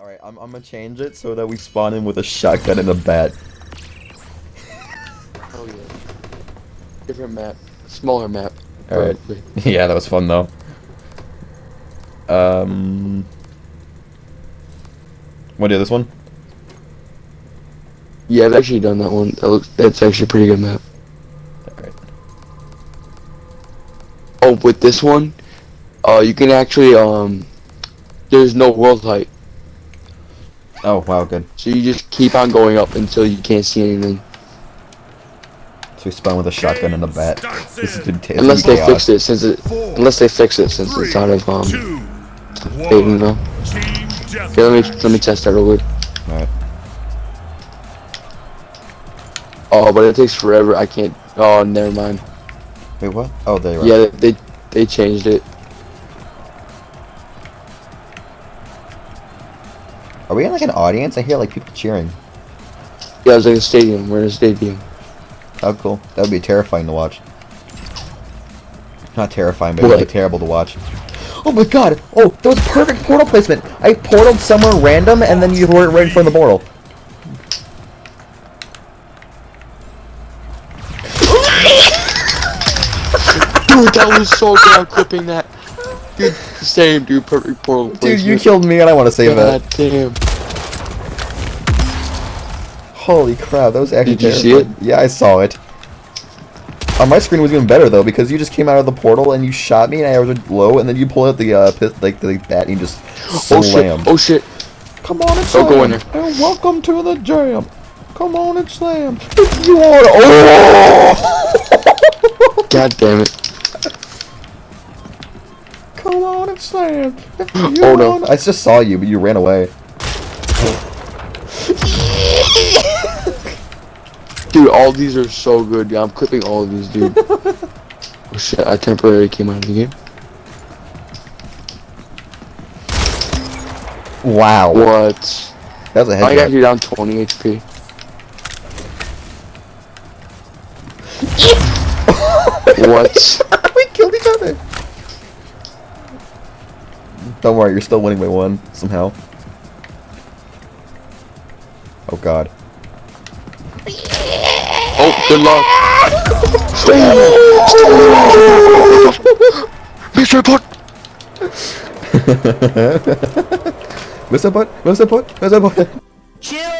Alright, I'm, I'm gonna change it so that we spawn in with a shotgun and a bat. Oh yeah. Different map. Smaller map. Alright. yeah, that was fun though. Um. What do this one? Yeah, I've actually done that one. That looks that's actually a pretty good map. Alright. Oh, with this one, uh you can actually um there's no world height. Oh, wow, good. So you just keep on going up until you can't see anything. So we spawn with a shotgun and a bat. This is gonna Unless they chaos. fix it since it unless they fix it since it's out of um Two, big, you one. know. Okay, let me let me test that real quick. Alright. Oh, but it takes forever. I can't. Oh, never mind. Wait, what? Oh, there you are. Yeah, they they changed it. Are we in like an audience? I hear like people cheering. Yeah, it was like a stadium. We're in a stadium. Oh, cool. That would be terrifying to watch. Not terrifying, but really terrible to watch. Oh my god! Oh, that was perfect portal placement! I portaled somewhere random and then you were right in front of the portal. Dude, that was so good. I'm clipping that. Dude, same dude. Perfect portal. Dude, you killed me and I want to save God that. damn. Holy crap, that was actually Did you see terrifying. Yeah, I saw it. On my screen was even better though because you just came out of the portal and you shot me and I was low and then you pulled out the uh, pit, like the bat and you just Oh slam. shit. Oh shit. Come on and slam. go in there. And welcome to the jam. Come on and slam. If you want to. Oh! God damn it. Come on and slam. Oh, no. I just saw you, but you ran away. Dude, all these are so good. Yeah, I'm clipping all of these, dude. oh shit, I temporarily came out of the game. Wow. What? That was I got you down 20 HP. what? Don't worry, you're still winning by one somehow. Oh god. Oh, good luck. Mr. Putt! Mr. Butt, Mr. Butt, Mr. Butt.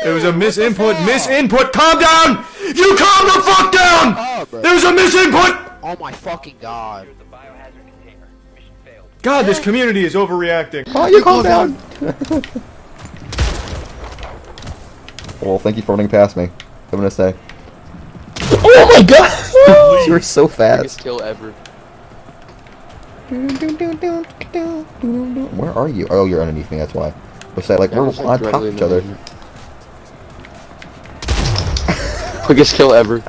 There was a misinput, misinput. Calm down! You calm the fuck down! Oh, bro. There was a misinput! Oh my fucking god. God, this community is overreacting. Oh, you calm down. well, thank you for running past me. I'm gonna say. Oh my god! you were so fast. Biggest fast. kill ever. Where are you? Oh, you're underneath me. That's why. What's that? Like Yeah, we're on top of each other. the- Quickest kill ever.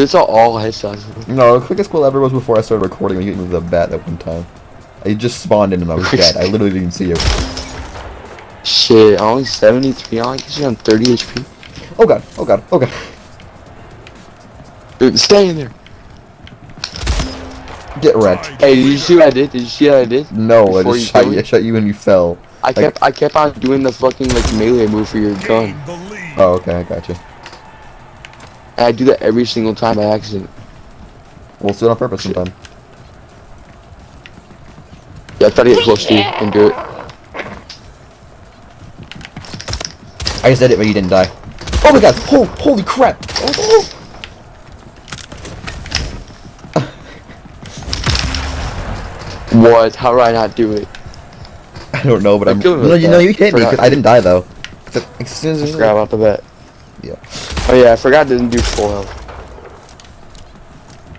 Dude, it's all, headshots. No, the quickest kill ever was before I started recording when you hit me with a bat that one time. I just spawned in and I was dead. I literally didn't see you. Shit, I'm only 73 on. Guess you're on 30 HP. Oh god, oh god, oh god. Dude, stay in there. Get wrecked. Hey, did you see what I did? Did you see what I did? No, I just you shot you. I shot you and you fell. I kept I kept on doing the fucking like melee move for your gun. Gain the lead. Oh, okay, I got you. And I do that every single time by accident. We'll do it on purpose sometime. Yeah, I try to get close to you and do it. I just did it, but you didn't die. Oh my god! Oh, holy crap! Oh, What? How do I not do it? I don't know, but I'm. No, you know, you hit me. 'cause Forgot. I didn't die though. As soon as Grab out the bet. Yeah. Oh yeah, I forgot it didn't do full health.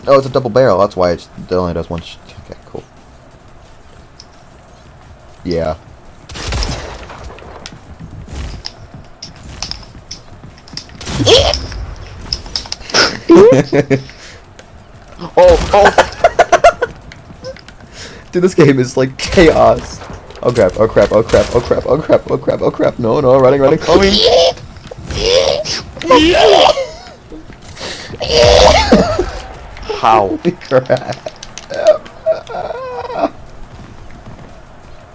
Oh, it's a double barrel. That's why it's, it only does one. Sh okay, cool. Yeah. Oh, oh! Dude, this game is like chaos. Oh crap! Oh crap! Oh crap! Oh crap! Oh crap! Oh crap! Oh crap! No! No! Running! Running! Coming! How? crap!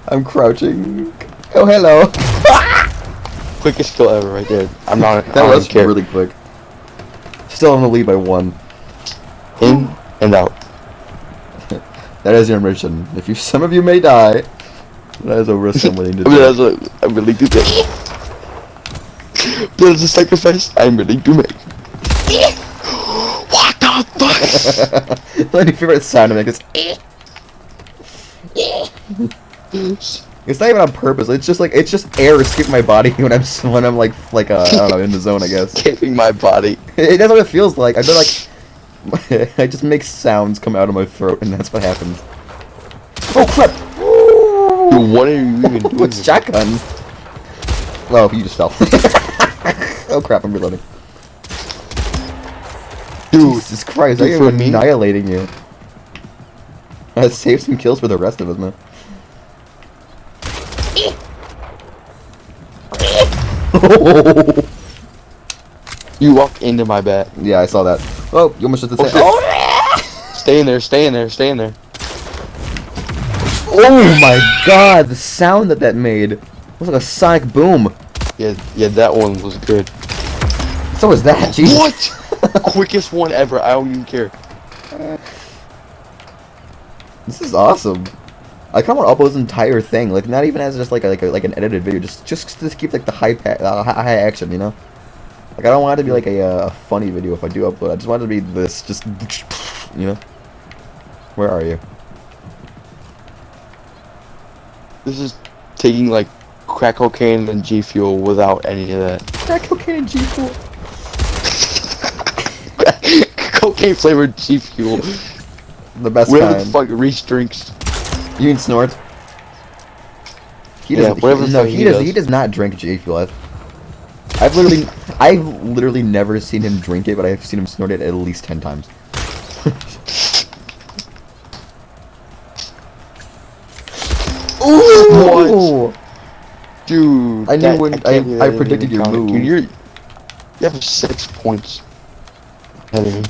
I'm crouching. Oh, hello. Quickest kill ever right there. I'm not. That I was really quick. Still in the lead by one. in and out. That is your mission. If you, some of you may die, that is a risk I'm willing to I mean, take. that's I'm willing to take. That is a sacrifice I'm willing to make. what the fuck? My favorite sound to make is. It's not even on purpose. It's just like it's just air escaping my body when I'm when I'm like like uh, I don't know in the zone. I guess Escaping my body. it, that's what it feels like. I feel like I just make sounds come out of my throat, and that's what happens. Oh crap! Dude, what are you even doing? What's shotgun? Oh, you just fell. oh crap! I'm reloading. Dude, Jesus Christ! I am annihilating you. I saved some kills for the rest of us, man. you walked into my back. yeah, I saw that. Oh, you almost just Oh, said. shit. Oh, Stay in there, stay in there, stay in there. oh my God! The sound that that made it was like a sonic boom. Yeah, yeah, that one was good. So was that. Jesus. What? Quickest one ever. I don't even care. This is awesome. I kind of want to upload this entire thing, like not even as just like a, like a, like an edited video, just just to keep like the high pa- uh, high action, you know. Like I don't want it to be like a, uh, funny video if I do upload. I just want it to be this, just you know. Where are you? This is taking like crack cocaine and G Fuel without any of that. Crack cocaine and G Fuel. cocaine flavored G Fuel. The best Whatever the kind. fuck Reese drinks. You mean snort? He Yeah, doesn't. whatever he, the no, he, he does. does. He does not drink G Fuel. I've, I've literally, I've literally never seen him drink it, but I've seen him snort it at least ten times. Ooh! Dude, I knew that- when- can't I- I predicted even your count it. move. Dude, you're, you have six points. ahead of me.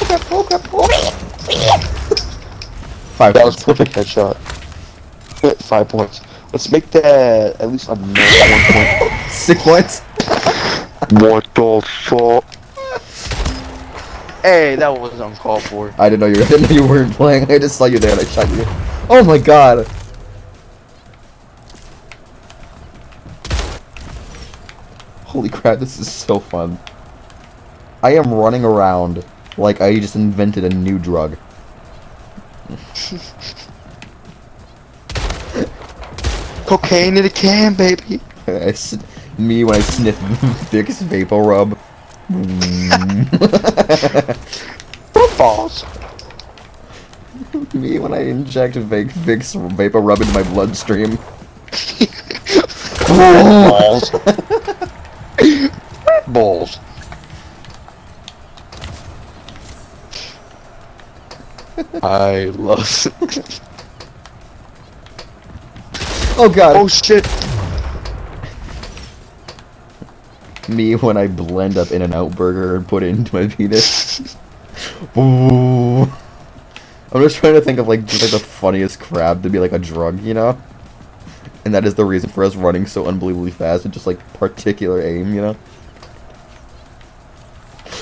Five. That was points. perfect headshot. Five points. Let's make that at least a minute one Six points. What the fuck? Hey, that was uncalled for. I didn't know you. I didn't know you weren't playing. I just saw you there and I shot you. Oh my god. Holy crap! This is so fun. I am running around like I just invented a new drug. Cocaine in a can, baby. Me when I sniff Vicks Vapor Rub. Mm. Balls. me when I inject Vic Vicks Vapor Rub into my bloodstream. Balls. Balls. I love. Oh god. oh shit. Me when I blend up In-N-Out Burger and put it into my penis. Ooh. I'm just trying to think of like just like the funniest crab to be like a drug, you know? And that is the reason for us running so unbelievably fast and just like particular aim, you know?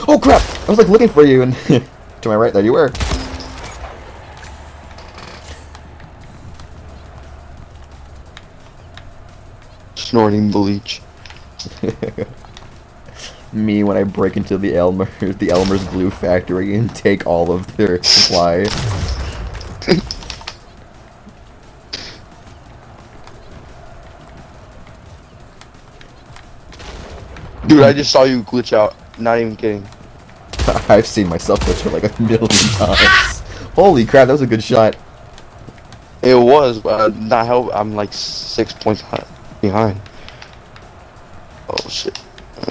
Oh crap! I was like looking for you and to my right there you were. Snorting bleach. Me when I break into the Elmer the Elmer's glue factory and take all of their supply. Dude, I just saw you glitch out. Not even kidding. I've seen myself glitch out like a million times. Holy crap, that was a good shot. It was, but uh, not help. I'm like six points behind. Oh shit.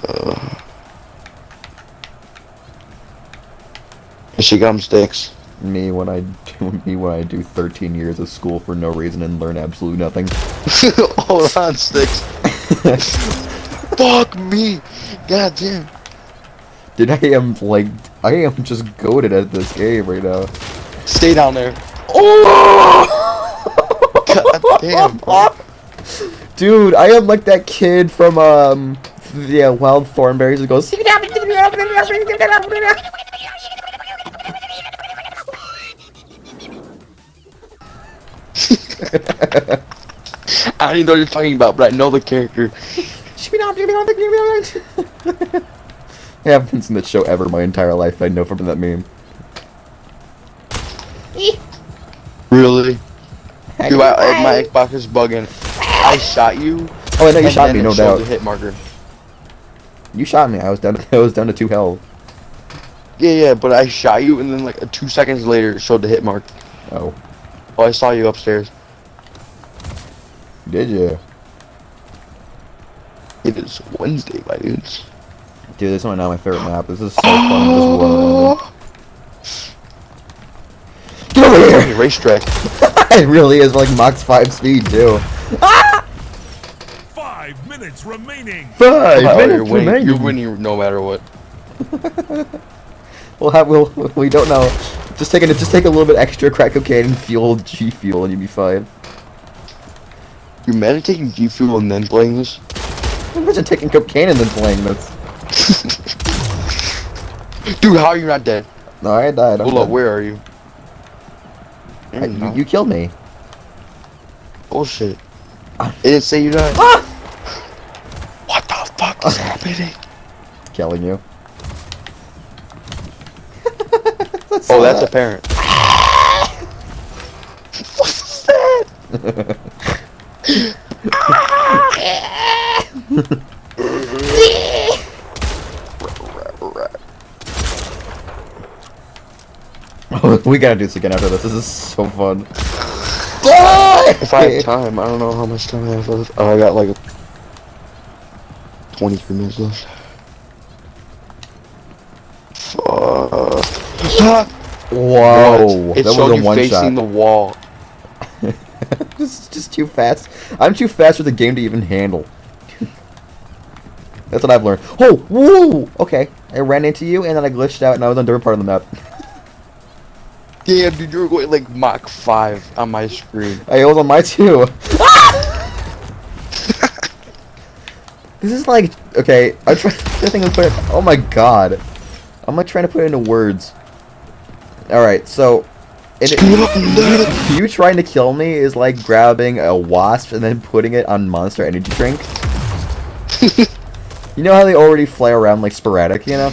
Uh, she got sticks. Me when I do me when I do 13 years of school for no reason and learn absolutely nothing. Hold on, sticks. Fuck me. God damn. Dude, I am like I am just goaded at this game right now. Stay down there. Oh! God damn, bro. Dude, I am like that kid from um the uh, Wild Thornberrys that goes. I don't even know what you're talking about, but I know the character. It happens in the show ever my entire life. I know from that meme. Really? Dude, I, my Xbox is bugging. I shot you. Oh, I know you shot me, no doubt. The hit marker. You shot me. I was down. To, I was down to two health. Yeah, yeah, but I shot you, and then like two seconds later, it showed the hit mark. Oh, Oh, I saw you upstairs. did you? It is Wednesday, my dudes. Dude, this is not my favorite map. This is so fun. Just oh. run. Get over Hey, here! racetrack. it really is like Mach 5 speed, too. Five minutes remaining. Five Oh, you're minutes winning. remaining. You're winning no matter what. We'll have, we'll, we don't know. Just take, a, just take a little bit extra crack cocaine and fuel G Fuel and you'll be fine. You're meditating G Fuel and then playing this? Imagine taking cocaine and then playing this. Dude, how are you not dead? No, I died. I'm Hold up, where are you? I- mm, You're you, killed me. Oh, Bullshit. Ah. It didn't say you died. Ah! What the fuck is happening? Killing you. Oh, that's apparent. What's that? we gotta do this again after this. This is so fun. If I have time, I don't know how much time I have left. Oh, I got like 23 minutes left. Fuck. Whoa, It that showed was a you facing shot. the wall. this is just too fast. I'm too fast for the game to even handle. That's what I've learned. Oh, whoa! Okay, I ran into you and then I glitched out and I was on a different part of the map. Damn, dude, you were going like Mach 5 on my screen. I was on my too. this is like okay. I'm trying to think of put. It, oh my god, I'm like trying to put it into words. All right, so. It, you trying to kill me is like grabbing a wasp and then putting it on Monster Energy drink. You know how they already fly around like sporadic, you know?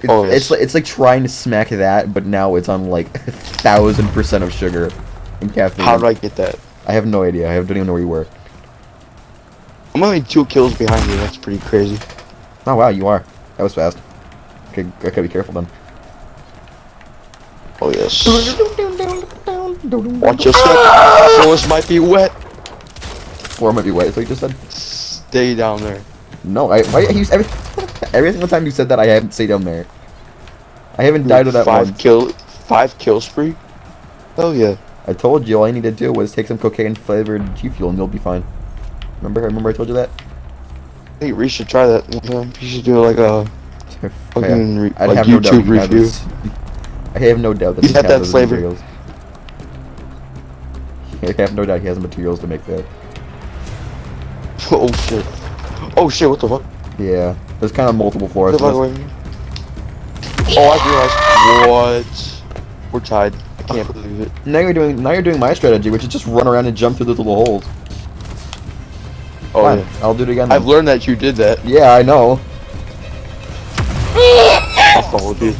It's, Oh, yes. it's like it's like trying to smack that, but now it's on like a thousand percent of sugar and caffeine. How did I get that? I have no idea. I don't even know where you were. I'm only two kills behind you. That's pretty crazy. Oh wow, you are. That was fast. Okay, I gotta be careful then. Oh yes. Watch your step. Floors might be wet. Floor might be wet. Is what you just said? Stay down there. No, I. Why you every every single time you said that I haven't stayed down there. I haven't died to that five once. kill, five kill spree. Hell yeah. I told you all I need to do was take some cocaine flavored G Fuel and you'll be fine. Remember? Remember I told you that? I think we should try that one. You should do like uh, a fucking re- I'd like have no doubt YouTube review. I have no doubt that He's he has that those flavor. materials. I have no doubt he has the materials to make that. oh shit. Oh shit. What the fuck? Yeah, there's kind of multiple floors. What the to fuck this. wait. Oh, I realized. What? We're tied. I can't believe it. Now you're doing now you're doing my strategy, which is just run around and jump through those little holes. Oh Fine, yeah. I'll do it again. I've then. learned that you did that. Yeah, I know. I followed you.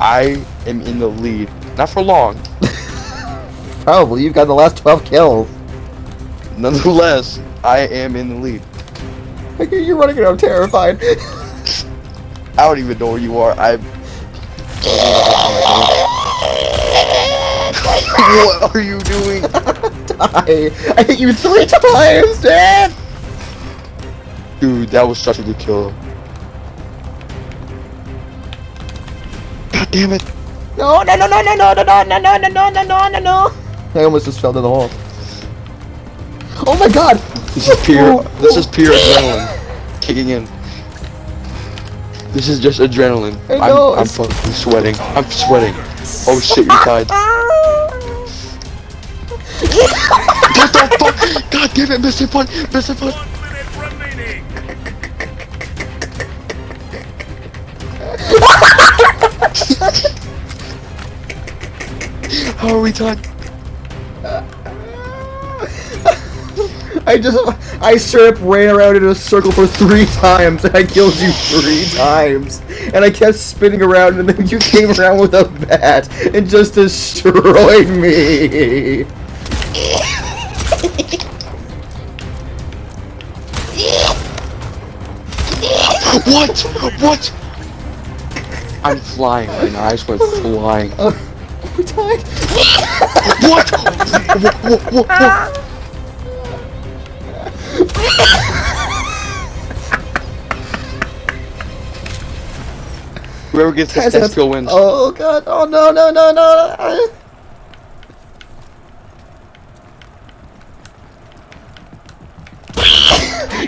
I am in the lead. Not for long. Probably you've got the last 12 kills. Nonetheless, I am in the lead. You're running around terrified. I don't even know where you are. I'm. what are you doing? Die. I hit you three times, Dad. Dude, that was such a good kill. God damn it. No, no, no, no, no, no, no, no, no, no, no, no, no, no, no. I almost just fell down the hole. Oh my god. This is pure. This is pure adrenaline kicking in. This is just adrenaline. I know, I'm, I'm fucking sweating. I'm sweating. Oh shit, you're tied. What the fuck? God damn it, Mr. Put, Mr. Put. One minute remaining. How are we done? I just, I straight up ran around in a circle for three times and I killed you three times. And I kept spinning around and then you came around with a bat and just destroyed me. What? What? I'm flying right now. I swear, flying. Uh, we died. What? what? What? What? What? Whoever gets this test kill wins. Oh god, oh no, no, no, no.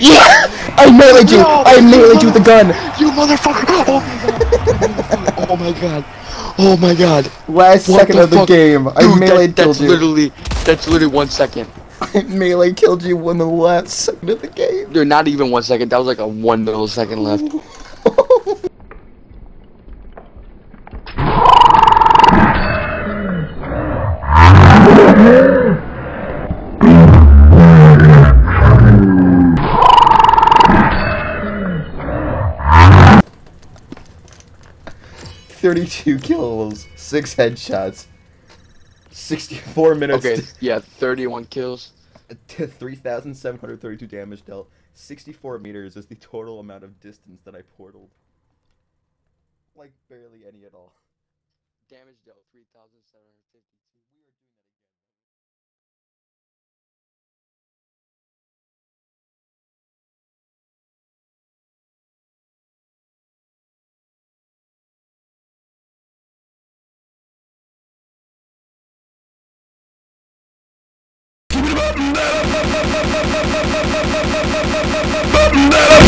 Yeah! I meleeed you! No, I meleeed you with the gun! You motherfucker! Oh, oh my god! Oh my god! Last What second the of the fuck? game, I Dude, melee that, that's killed you. literally that's literally one second. I melee killed you in the last second of the game. Dude, not even one second. That was like a one millisecond left. Thirty-two kills, six headshots, sixty-four minutes. Okay, yeah, 31 kills. to 3,732 damage dealt. 64 meters is the total amount of distance that I portaled. Like, barely any at all. Damage dealt 3,752.